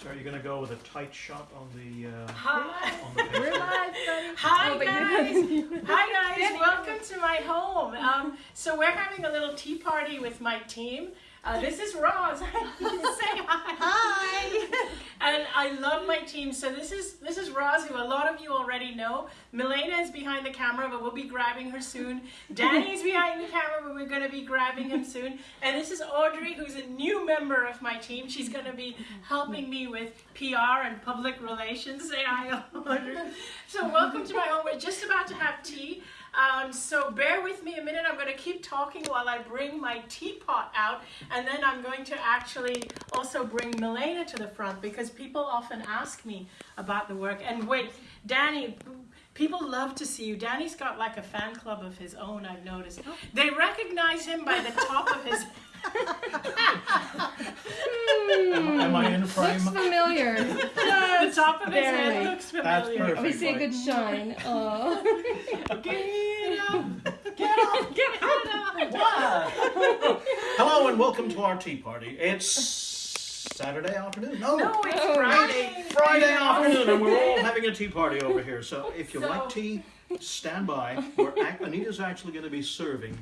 So are you gonna go with a tight shot on the, uh, Hi. on the We're live, buddy. Hi, Oh, guys. Hi guys, welcome to my home. Um, so we're having a little tea party with my team. Uh, this is Roz. Say hi. Hi. and I love my team. So this is this is Roz, who a lot of you already know. Milena is behind the camera, but we'll be grabbing her soon. Danny's behind the camera, but we're going to be grabbing him soon. And this is Audrey, who's a new member of my team. She's going to be helping me with PR and public relations. Say hi, Audrey. So welcome to my home. We're just about to have tea. Um, so bear with me a minute. I'm going to keep talking while I bring my teapot out, and then I'm going to actually also bring Milena to the front because people often ask me about the work. And wait, Danny, people love to see you. Danny's got like a fan club of his own. I've noticed. Oh. They recognize him by the top of his. Am hmm. am I in frame? Looks familiar. the top of his head Barely. looks That's familiar. perfect. We see a good shine. Oh. Get up! Get up! Get up! Hello and welcome to our tea party. It's Saturday afternoon. No, No, it's Oh, Friday. Friday afternoon, and we're all having a tea party over here. So if you So- like tea, stand by. We're Anita's actually going to be serving.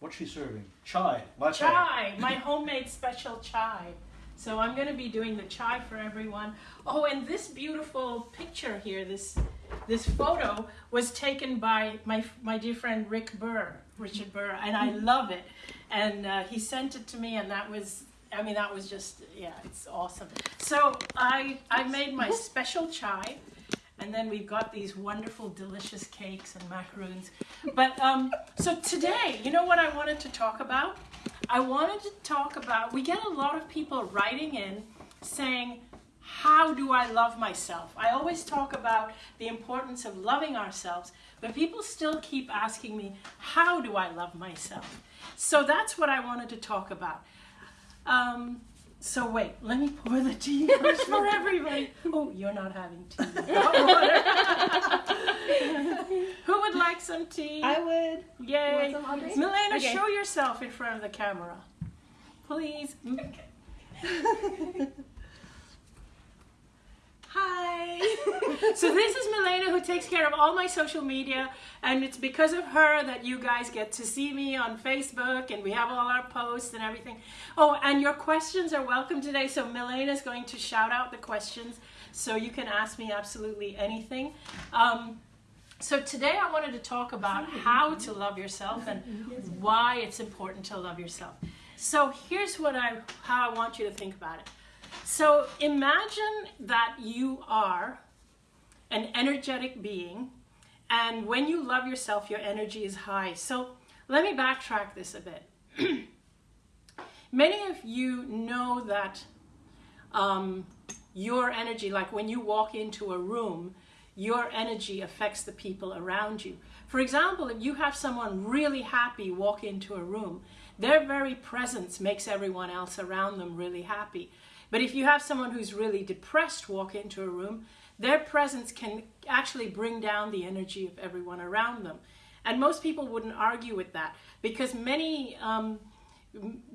What's she serving? Chai. Latte. Chai, my homemade special chai. So I'm going to be doing the chai for everyone. Oh, and this beautiful picture here, this this photo was taken by my my dear friend Rick Burr, Richard Burr, and I love it. And uh, he sent it to me, and that was. I mean, that was just, yeah, it's awesome. So I, I made my special chai, and then we've got these wonderful, delicious cakes and macaroons. But um, so today, you know what I wanted to talk about? I wanted to talk about. We get a lot of people writing in saying, "How do I love myself?" I always talk about the importance of loving ourselves, but people still keep asking me, "How do I love myself?" So that's what I wanted to talk about. Um, so wait, let me pour the tea first for everybody. Oh, you're not having tea. Who would like some tea? I would. Yay! Milena, Okay. show yourself in front of the camera, please. Hi. so this is Milena who takes care of all my social media, and it's because of her that you guys get to see me on Facebook, and we have all our posts and everything. Oh, and your questions are welcome today. So Milena is going to shout out the questions, so you can ask me absolutely anything. Um, so today I wanted to talk about how to love yourself and why it's important to love yourself. So here's what I how I want you to think about it. So imagine that you are an energetic being and when you love yourself your energy is high. So let me backtrack this a bit. Many of you know that um, your energy, like when you walk into a room, your energy affects the people around you. For example, if you have someone really happy walk into a room, their very presence makes everyone else around them really happy. But if you have someone who's really depressed walk into a room, their presence can actually bring down the energy of everyone around them. And most people wouldn't argue with that because many, um,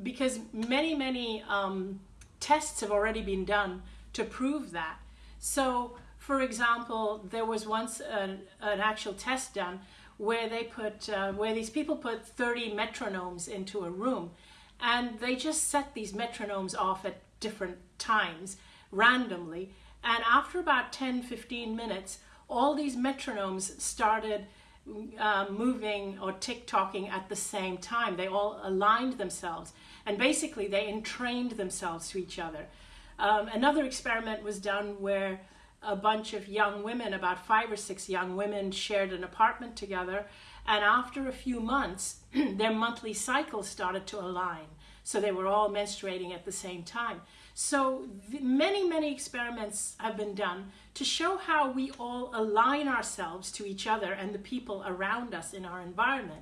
because many, many um, tests have already been done to prove that. So, for example, there was once an, an actual test done where they put, uh, where these people put 30 metronomes into a room, and they just set these metronomes off at different times randomly. And after about 10, 15 minutes, all these metronomes started uh, moving or tick-tocking at the same time. They all aligned themselves, and basically they entrained themselves to each other. Um, another experiment was done where a bunch of young women, about five or six young women, shared an apartment together, and after a few months, their monthly cycles started to align. So they were all menstruating at the same time. So many, many experiments have been done to show how we all align ourselves to each other and the people around us in our environment.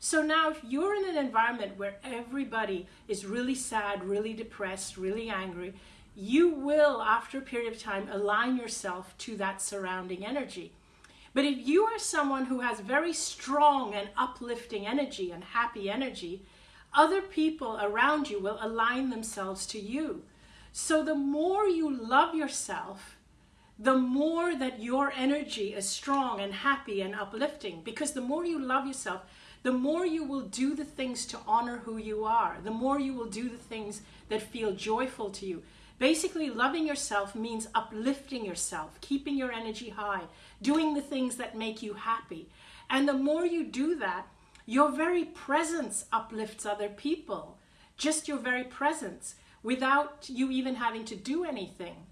So now if you're in an environment where everybody is really sad, really depressed, really angry, you will, after a period of time, align yourself to that surrounding energy. But if you are someone who has very strong and uplifting energy and happy energy, other people around you will align themselves to you. So the more you love yourself, the more that your energy is strong and happy and uplifting. Because the more you love yourself, the more you will do the things to honor who you are, the more you will do the things that feel joyful to you. Basically, loving yourself means uplifting yourself, keeping your energy high, doing the things that make you happy. And the more you do that, your very presence uplifts other people. Just your very presence without you even having to do anything.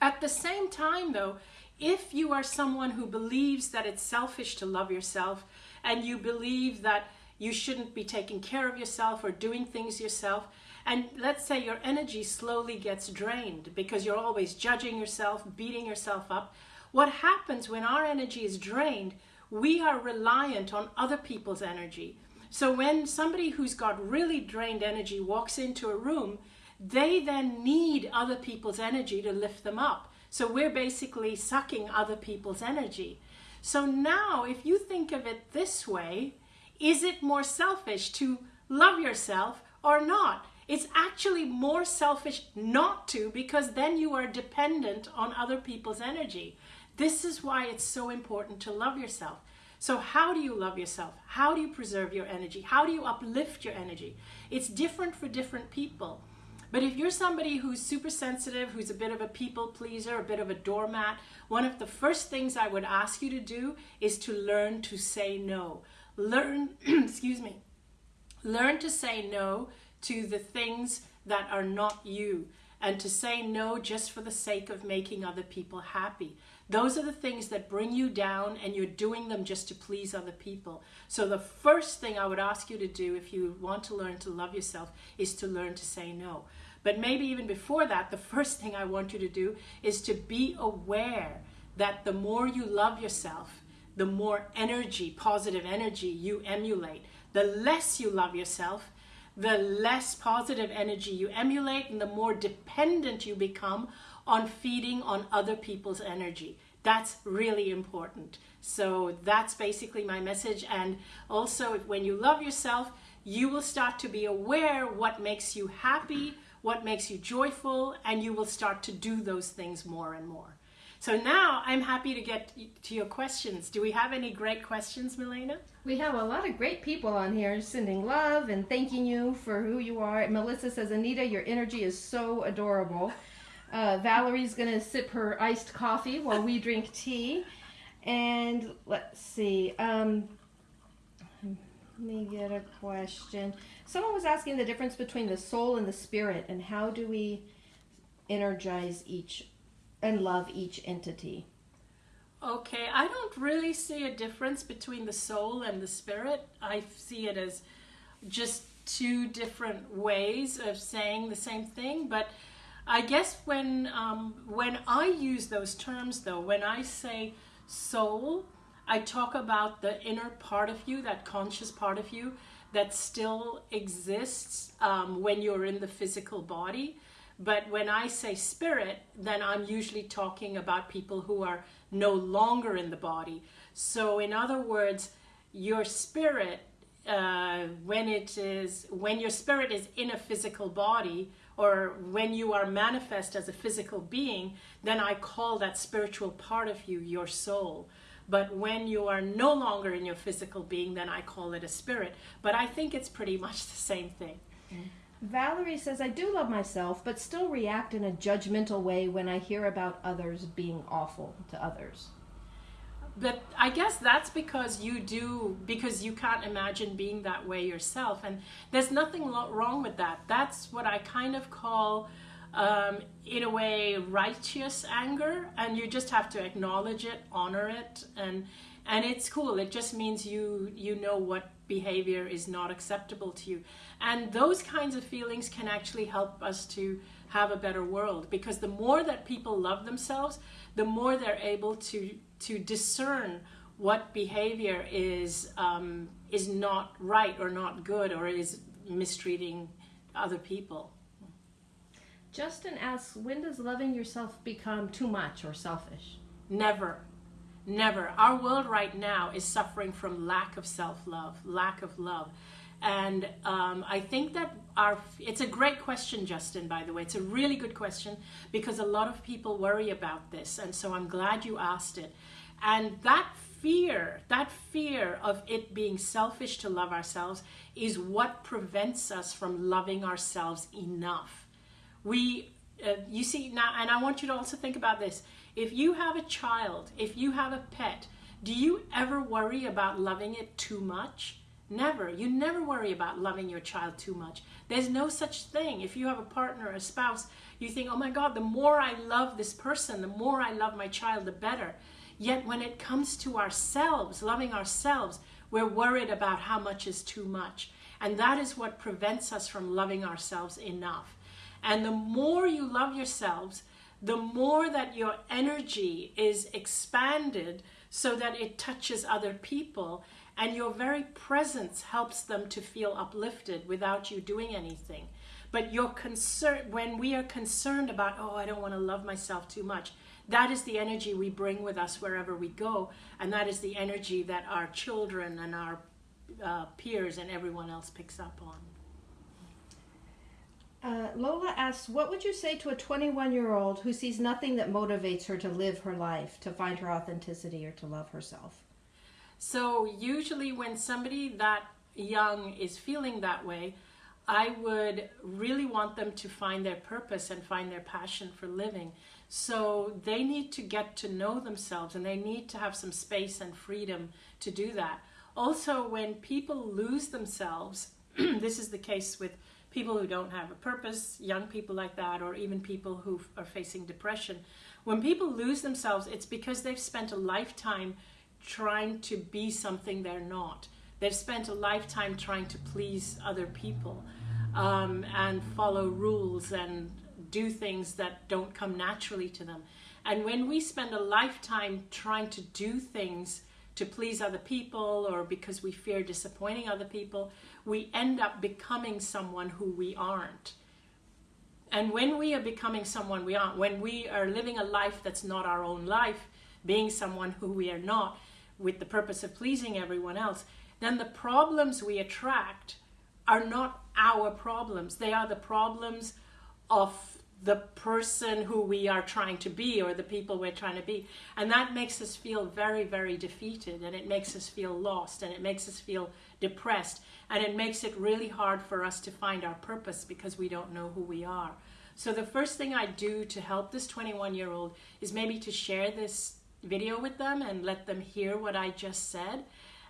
At the same time, though, if you are someone who believes that it's selfish to love yourself and you believe that you shouldn't be taking care of yourself or doing things yourself, and let's say your energy slowly gets drained because you're always judging yourself, beating yourself up, what happens when our energy is drained? We are reliant on other people's energy. So when somebody who's got really drained energy walks into a room, they then need other people's energy to lift them up. So we're basically sucking other people's energy. So now, if you think of it this way, is it more selfish to love yourself or not? It's actually more selfish not to because then you are dependent on other people's energy. This is why it's so important to love yourself. So, how do you love yourself? How do you preserve your energy? How do you uplift your energy? It's different for different people. But if you're somebody who's super sensitive, who's a bit of a people pleaser, a bit of a doormat, one of the first things I would ask you to do is to learn to say no. Learn, excuse me, learn to say no to the things that are not you and to say no just for the sake of making other people happy. Those are the things that bring you down and you're doing them just to please other people. So the first thing I would ask you to do if you want to learn to love yourself is to learn to say no. But maybe even before that, the first thing I want you to do is to be aware that the more you love yourself, the more energy, positive energy you emulate. The less you love yourself, the less positive energy you emulate and the more dependent you become on feeding on other people's energy. That's really important. So that's basically my message. And also, when you love yourself, you will start to be aware what makes you happy, what makes you joyful, and you will start to do those things more and more. So now I'm happy to get to your questions. Do we have any great questions, Milena? We have a lot of great people on here sending love and thanking you for who you are. Melissa says, Anita, your energy is so adorable. Uh, Valerie's going to sip her iced coffee while we drink tea. And let's see. Um, let me get a question. Someone was asking the difference between the soul and the spirit, and how do we energize each and love each entity? Okay, I don't really see a difference between the soul and the spirit. I see it as just two different ways of saying the same thing. But I guess when um, when I use those terms, though, when I say soul, I talk about the inner part of you, that conscious part of you that still exists um, when you're in the physical body. But when I say spirit, then I'm usually talking about people who are no longer in the body. So, in other words, your spirit, uh, when it is, when your spirit is in a physical body, or when you are manifest as a physical being, then I call that spiritual part of you your soul. But when you are no longer in your physical being, then I call it a spirit. But I think it's pretty much the same thing. Valerie says, I do love myself, but still react in a judgmental way when I hear about others being awful to others. But I guess that's because you do, because you can't imagine being that way yourself. And there's nothing wrong with that. That's what I kind of call, um, in a way, righteous anger. And you just have to acknowledge it, honor it, and and it's cool. It just means you you know what behavior is not acceptable to you. And those kinds of feelings can actually help us to have a better world because the more that people love themselves, the more they're able to to discern what behavior is um, is not right or not good or is mistreating other people. Justin asks, when does loving yourself become too much or selfish? Never. Never. Our world right now is suffering from lack of self love, lack of love. And um, I think that our it's a great question, Justin. By the way, it's a really good question because a lot of people worry about this, and so I'm glad you asked it. And that fear, that fear of it being selfish to love ourselves, is what prevents us from loving ourselves enough. We, uh, you see now, and I want you to also think about this. If you have a child, if you have a pet, do you ever worry about loving it too much? Never. You never worry about loving your child too much. There's no such thing. If you have a partner, a spouse, you think, oh my God, the more I love this person, the more I love my child, the better. Yet when it comes to ourselves, loving ourselves, we're worried about how much is too much. And that is what prevents us from loving ourselves enough. And the more you love yourselves, the more that your energy is expanded so that it touches other people and your very presence helps them to feel uplifted without you doing anything. But your concern when we are concerned about oh i don't want to love myself too much that is the energy we bring with us wherever we go. And that is the energy that our children and our uh, peers and everyone else picks up on. Uh, Lola asks, what would you say to a 21 year old who sees nothing that motivates her to live her life, to find her authenticity, or to love herself? So usually when somebody that young is feeling that way, I would really want them to find their purpose and find their passion for living. So they need to get to know themselves and they need to have some space and freedom to do that. Also, when people lose themselves, this is the case with people who don't have a purpose, young people like that, or even people who are facing depression. When people lose themselves, it's because they've spent a lifetime trying to be something they're not. They've spent a lifetime trying to please other people um, and follow rules and do things that don't come naturally to them. And when we spend a lifetime trying to do things to please other people or because we fear disappointing other people, we end up becoming someone who we aren't. And when we are becoming someone we aren't, when we are living a life that's not our own life, being someone who we are not, with the purpose of pleasing everyone else, then the problems we attract are not our problems. They are the problems of the person who we are trying to be or the people we're trying to be. And that makes us feel very, very defeated and it makes us feel lost and it makes us feel depressed and it makes it really hard for us to find our purpose because we don't know who we are. So the first thing I do to help this 21 year old is maybe to share this video with them and let them hear what I just said.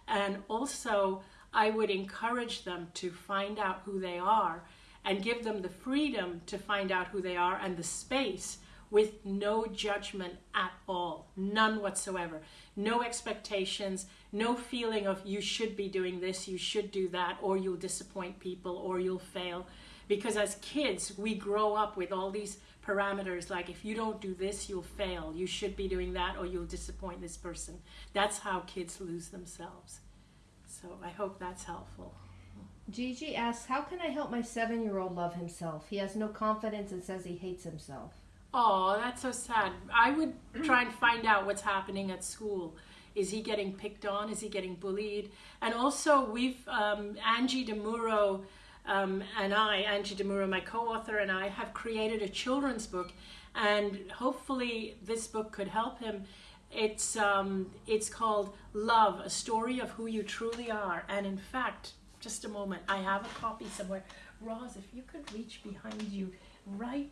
And also, I would encourage them to find out who they are and give them the freedom to find out who they are and the space with no judgment at all, none whatsoever. No expectations, no feeling of you should be doing this, you should do that, or you'll disappoint people, or you'll fail. Because as kids, we grow up with all these parameters like if you don't do this, you'll fail. You should be doing that or you'll disappoint this person. That's how kids lose themselves. So I hope that's helpful. Gigi asks, How can I help my seven year old love himself? He has no confidence and says he hates himself. Oh, that's so sad. I would try and find out what's happening at school. Is he getting picked on? Is he getting bullied? And also, we've, um, Angie DeMuro um, and I, Angie DeMuro, my co-author, and I have created a children's book, and hopefully this book could help him. It's um, it's called Love: A Story of Who You Truly Are, and in fact, just a moment, I have a copy somewhere. Roz, if you could reach behind you, right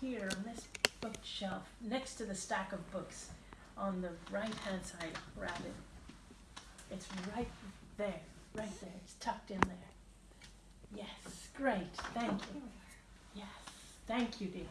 here on this bookshelf, next to the stack of books, on the right-hand side, grab it. It's right there. It's tucked in there. Yes, great, thank you. Yes, thank you, dear.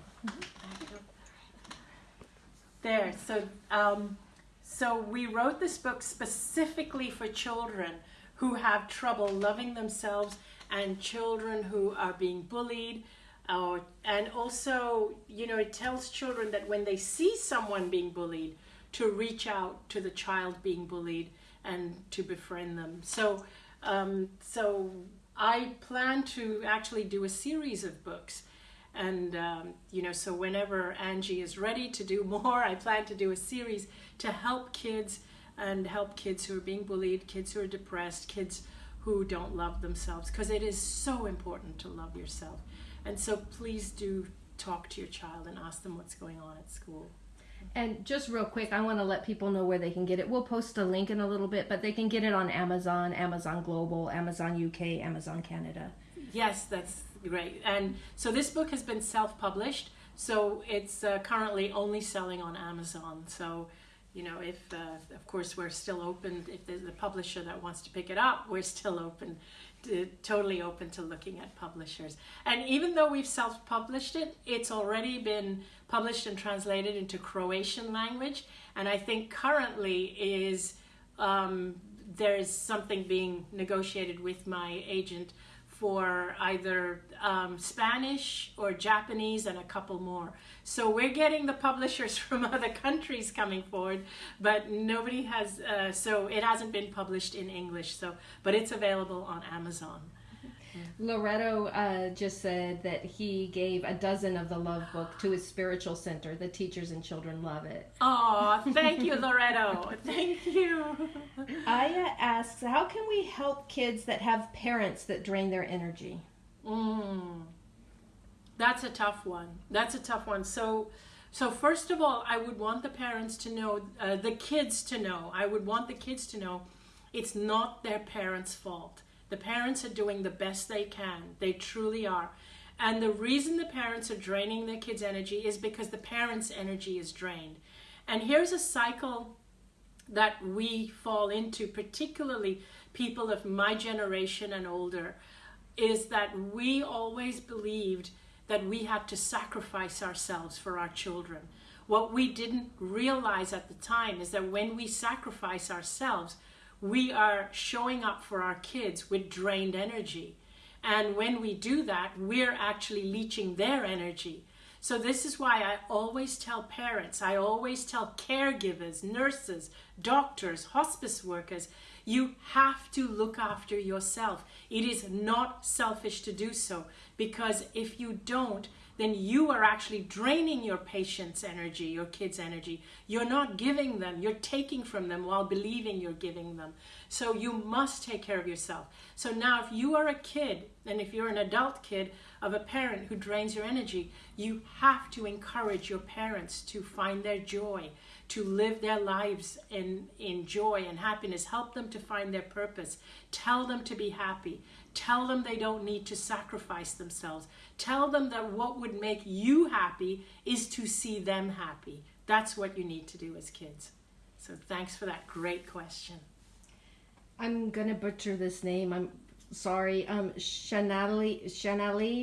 There, so, um, so we wrote this book specifically for children who have trouble loving themselves and children who are being bullied. Uh, and also, you know, it tells children that when they see someone being bullied, to reach out to the child being bullied and to befriend them. So, um, so I plan to actually do a series of books. And, um, you know, so whenever Angie is ready to do more, I plan to do a series to help kids and help kids who are being bullied, kids who are depressed, kids who don't love themselves because it is so important to love yourself. And so please do talk to your child and ask them what's going on at school. And just real quick, I want to let people know where they can get it. We'll post a link in a little bit, but they can get it on Amazon, Amazon Global, Amazon UK, Amazon Canada. Yes, that's great. And so this book has been self published, so it's uh, currently only selling on Amazon. So, you know, if, uh, of course, we're still open, if there's a publisher that wants to pick it up, we're still open, to, totally open to looking at publishers. And even though we've self published it, it's already been published and translated into Croatian language. And I think currently is um, there's something being negotiated with my agent for either um, Spanish or Japanese and a couple more. So we're getting the publishers from other countries coming forward, but nobody has. Uh, so it hasn't been published in English. So, but it's available on Amazon. Loretto uh, just said that he gave a dozen of the love book to his spiritual center. The teachers and children love it. Oh, thank you, Loretto. Thank you. Aya asks, how can we help kids that have parents that drain their energy? Mm. That's a tough one. That's a tough one. So, so first of all, I would want the parents to know, uh, the kids to know. I would want the kids to know, it's not their parents' fault. The parents are doing the best they can. They truly are. And the reason the parents are draining their kids' energy is because the parents' energy is drained. And here's a cycle that we fall into, particularly people of my generation and older, is that we always believed that we had to sacrifice ourselves for our children. What we didn't realize at the time is that when we sacrifice ourselves, we are showing up for our kids with drained energy. And when we do that, we're actually leeching their energy. So, this is why I always tell parents, I always tell caregivers, nurses, doctors, hospice workers, you have to look after yourself. It is not selfish to do so because if you don't, then you are actually draining your patient's energy, your kid's energy. You're not giving them, you're taking from them while believing you're giving them. So you must take care of yourself. So now, if you are a kid, and if you're an adult kid of a parent who drains your energy, you have to encourage your parents to find their joy, to live their lives in, in joy and happiness. Help them to find their purpose. Tell them to be happy. Tell them they don't need to sacrifice themselves. Tell them that what would make you happy is to see them happy. That's what you need to do as kids. So thanks for that great question. I'm gonna butcher this name. I'm sorry. Um, Shanali,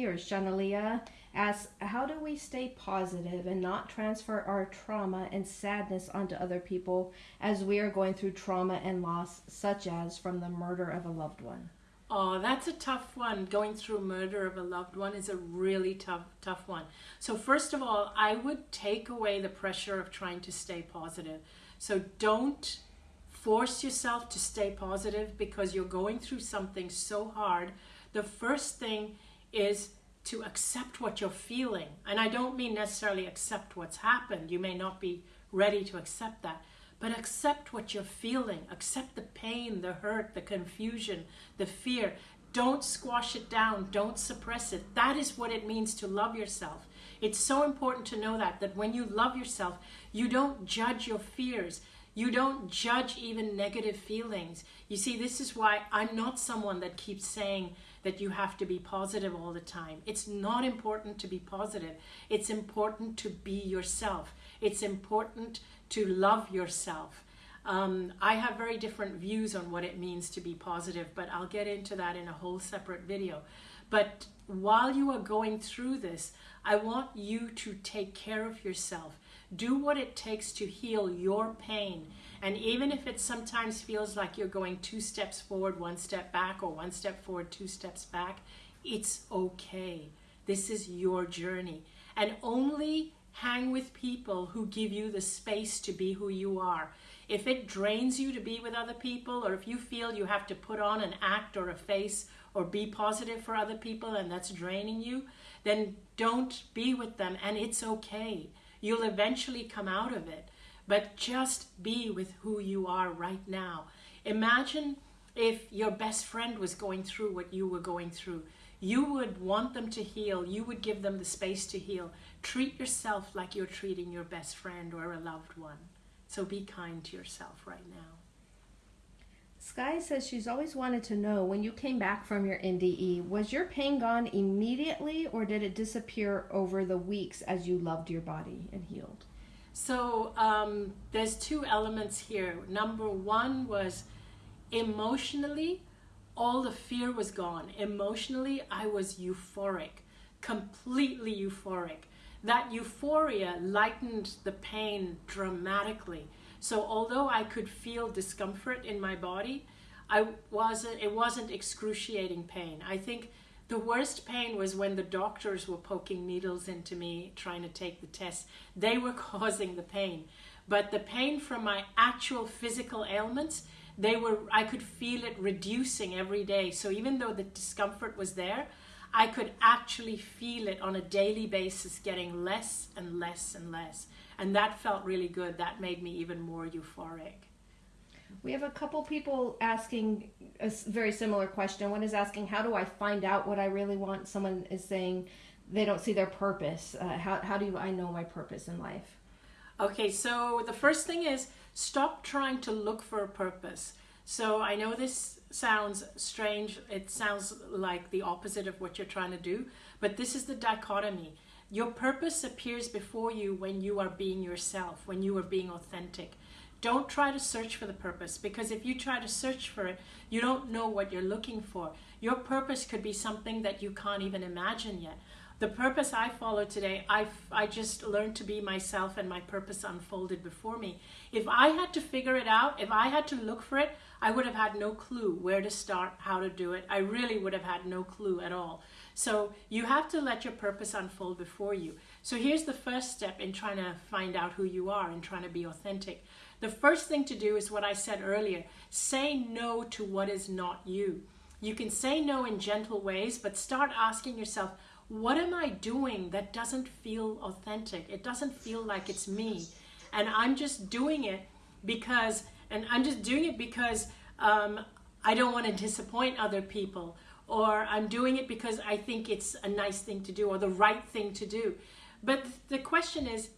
or Shanalia asks, how do we stay positive and not transfer our trauma and sadness onto other people as we are going through trauma and loss, such as from the murder of a loved one? Oh, that's a tough one. Going through murder of a loved one is a really tough, tough one. So first of all, I would take away the pressure of trying to stay positive. So don't force yourself to stay positive because you're going through something so hard. The first thing is to accept what you're feeling. And I don't mean necessarily accept what's happened. You may not be ready to accept that. But accept what you're feeling. Accept the pain, the hurt, the confusion, the fear. Don't squash it down. Don't suppress it. That is what it means to love yourself. It's so important to know that, that when you love yourself, you don't judge your fears. You don't judge even negative feelings. You see, this is why I'm not someone that keeps saying that you have to be positive all the time. It's not important to be positive. It's important to be yourself. It's important to love yourself. Um, I have very different views on what it means to be positive, but I'll get into that in a whole separate video. But while you are going through this, I want you to take care of yourself. Do what it takes to heal your pain. And even if it sometimes feels like you're going two steps forward, one step back, or one step forward, two steps back, it's okay. This is your journey. And only hang with people who give you the space to be who you are. If it drains you to be with other people, or if you feel you have to put on an act or a face or be positive for other people and that's draining you, then don't be with them and it's okay. You'll eventually come out of it. But just be with who you are right now. Imagine if your best friend was going through what you were going through, you would want them to heal. You would give them the space to heal. Treat yourself like you're treating your best friend or a loved one. So be kind to yourself right now. Sky says she's always wanted to know when you came back from your NDE, was your pain gone immediately or did it disappear over the weeks as you loved your body and healed? So um, there's two elements here. Number one was emotionally, all the fear was gone. Emotionally, I was euphoric, completely euphoric. That euphoria lightened the pain dramatically. So although I could feel discomfort in my body, I wasn't it wasn't excruciating pain. I think the worst pain was when the doctors were poking needles into me trying to take the test. They were causing the pain. But the pain from my actual physical ailments, they were I could feel it reducing every day. So even though the discomfort was there, I could actually feel it on a daily basis getting less and less and less. And that felt really good. That made me even more euphoric. We have a couple people asking a very similar question. One is asking, How do I find out what I really want? Someone is saying they don't see their purpose. Uh, how, how do I know my purpose in life? Okay, so the first thing is stop trying to look for a purpose. So I know this sounds strange, it sounds like the opposite of what you're trying to do, but this is the dichotomy. Your purpose appears before you when you are being yourself, when you are being authentic. Don't try to search for the purpose because if you try to search for it, you don't know what you're looking for. Your purpose could be something that you can't even imagine yet. The purpose I follow today, I, I just learned to be myself and my purpose unfolded before me. If I had to figure it out, if I had to look for it, I would have had no clue where to start, how to do it. I really would have had no clue at all. So you have to let your purpose unfold before you. So here's the first step in trying to find out who you are and trying to be authentic. The first thing to do is what I said earlier say no to what is not you. You can say no in gentle ways, but start asking yourself, what am I doing that doesn't feel authentic? It doesn't feel like it's me. And I'm just doing it because, and I'm just doing it because um, I don't want to disappoint other people, or I'm doing it because I think it's a nice thing to do or the right thing to do. But the question is,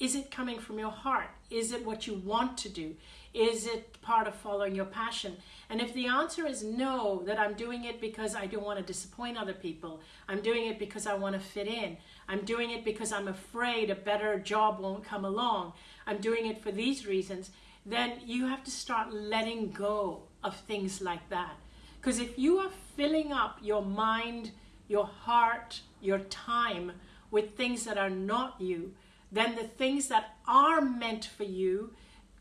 is it coming from your heart? Is it what you want to do? Is it part of following your passion? And if the answer is no, that I'm doing it because I don't want to disappoint other people, I'm doing it because I want to fit in, I'm doing it because I'm afraid a better job won't come along, I'm doing it for these reasons, then you have to start letting go of things like that. Because if you are filling up your mind, your heart, your time with things that are not you, then the things that are meant for you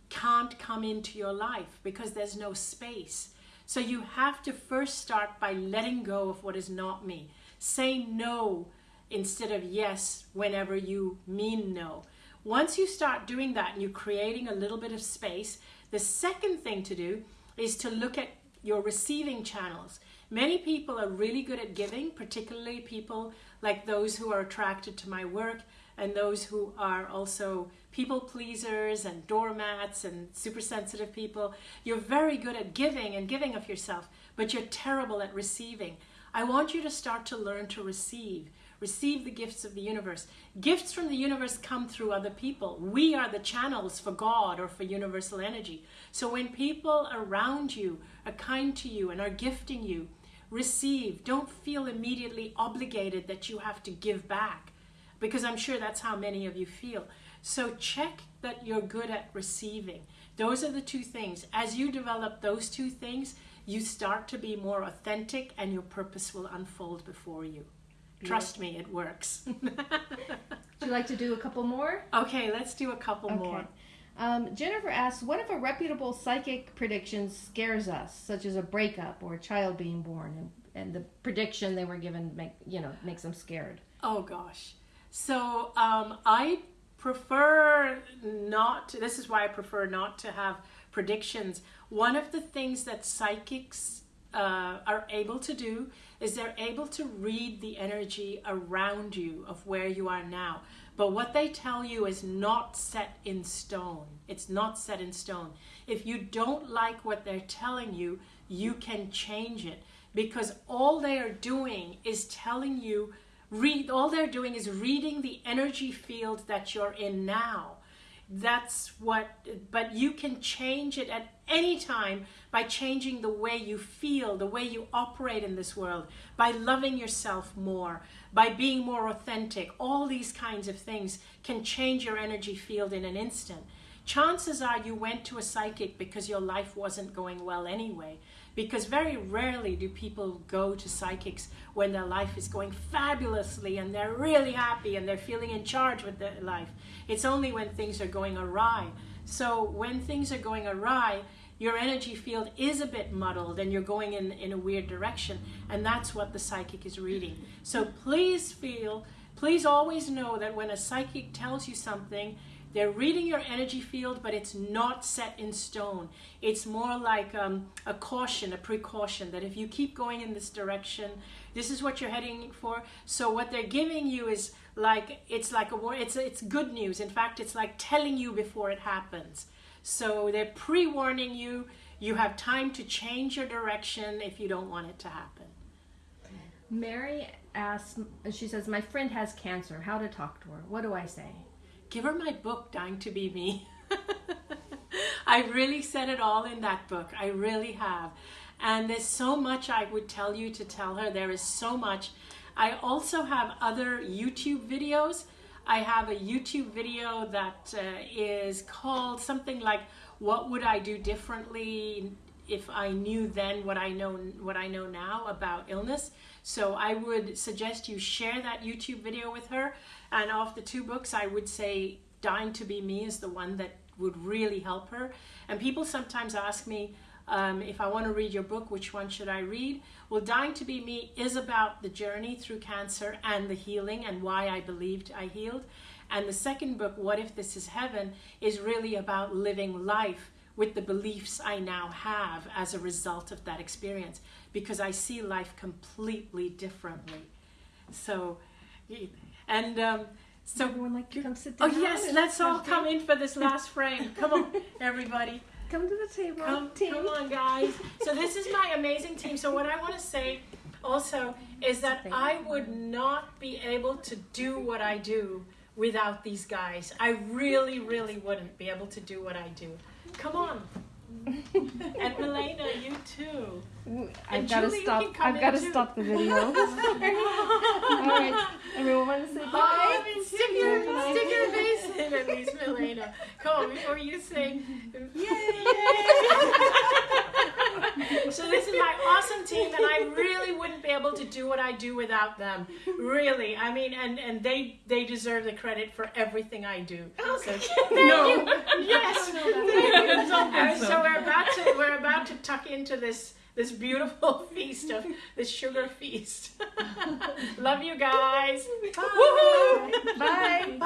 can't come into your life because there's no space. So you have to first start by letting go of what is not me. Say no instead of yes whenever you mean no. Once you start doing that and you're creating a little bit of space, the second thing to do is to look at your receiving channels. Many people are really good at giving, particularly people like those who are attracted to my work and those who are also people pleasers and doormats and super sensitive people. You're very good at giving and giving of yourself, but you're terrible at receiving. I want you to start to learn to receive. Receive the gifts of the universe. Gifts from the universe come through other people. We are the channels for God or for universal energy. So when people around you are kind to you and are gifting you, receive. Don't feel immediately obligated that you have to give back because I'm sure that's how many of you feel. So check that you're good at receiving. Those are the two things. As you develop those two things, you start to be more authentic and your purpose will unfold before you. Trust me, it works. Would you like to do a couple more? okay, let's do a couple more. Um, Jennifer asks, what if a reputable psychic prediction scares us, such as a breakup or a child being born, and, and the prediction they were given make you know makes them scared? Oh gosh. So um, I prefer not. To, this is why I prefer not to have predictions. One of the things that psychics uh, are able to do is they're able to read the energy around you of where you are now. But what they tell you is not set in stone. It's not set in stone. If you don't like what they're telling you, you can change it because all they are doing is telling you read all they're doing is reading the energy field that you're in now. That's what but you can change it at any time by changing the way you feel the way you operate in this world by loving yourself more by being more authentic. All these kinds of things can change your energy field in an instant. Chances are you went to a psychic because your life wasn't going well anyway because very rarely do people go to psychics when their life is going fabulously and they're really happy and they're feeling in charge with their life. It's only when things are going awry. So when things are going awry, your energy field is a bit muddled and you're going in, in a weird direction. And that's what the psychic is reading. So please feel, please always know that when a psychic tells you something, they're reading your energy field, but it's not set in stone. It's more like um, a caution, a precaution that if you keep going in this direction, this is what you're heading for. So what they're giving you is like it's like a it's it's good news. In fact, it's like telling you before it happens. So they're pre-warning you. You have time to change your direction if you don't want it to happen. Mary asks, she says, My friend has cancer. How to talk to her? What do I say? Give her my book, Dying to Be Me. I really said it all in that book. I really have. And there's so much I would tell you to tell her. There is so much. I also have other YouTube videos. I have a YouTube video that uh, is called something like "What Would I Do Differently If I Knew Then What I Know What I Know Now About Illness." So I would suggest you share that YouTube video with her. And of the two books, I would say Dying to Be Me is the one that would really help her. And people sometimes ask me, um, if I want to read your book, which one should I read? Well, Dying to Be Me is about the journey through cancer and the healing and why I believed I healed. And the second book, What If This Is Heaven, is really about living life with the beliefs I now have as a result of that experience because I see life completely differently. So, and um, so everyone like to come sit down. Oh yes, let's all come in for this last frame. Come on, everybody. Come to the table. Come, team. come on, guys. So this is my amazing team. So what I want to say also is that I would not be able to do what I do without these guys. I really, really wouldn't be able to do what I do. Come on. And Milena, you too. I've And got to Julie, stop. I've got to too. stop the video. All right, everyone want to say Oh, bye? Mean, stick your, stick your face in at least, Milena. Come on, before you say, yay! so this is my awesome team, and I really wouldn't be able to do what I do without them. Really, I mean, and and they they deserve the credit for everything I do. So, thank No. you. Yes. So we're about to we're about to tuck into this this beautiful feast of this sugar feast. Love you guys. Bye. Bye. Bye.